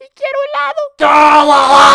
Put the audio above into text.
y quiero helado.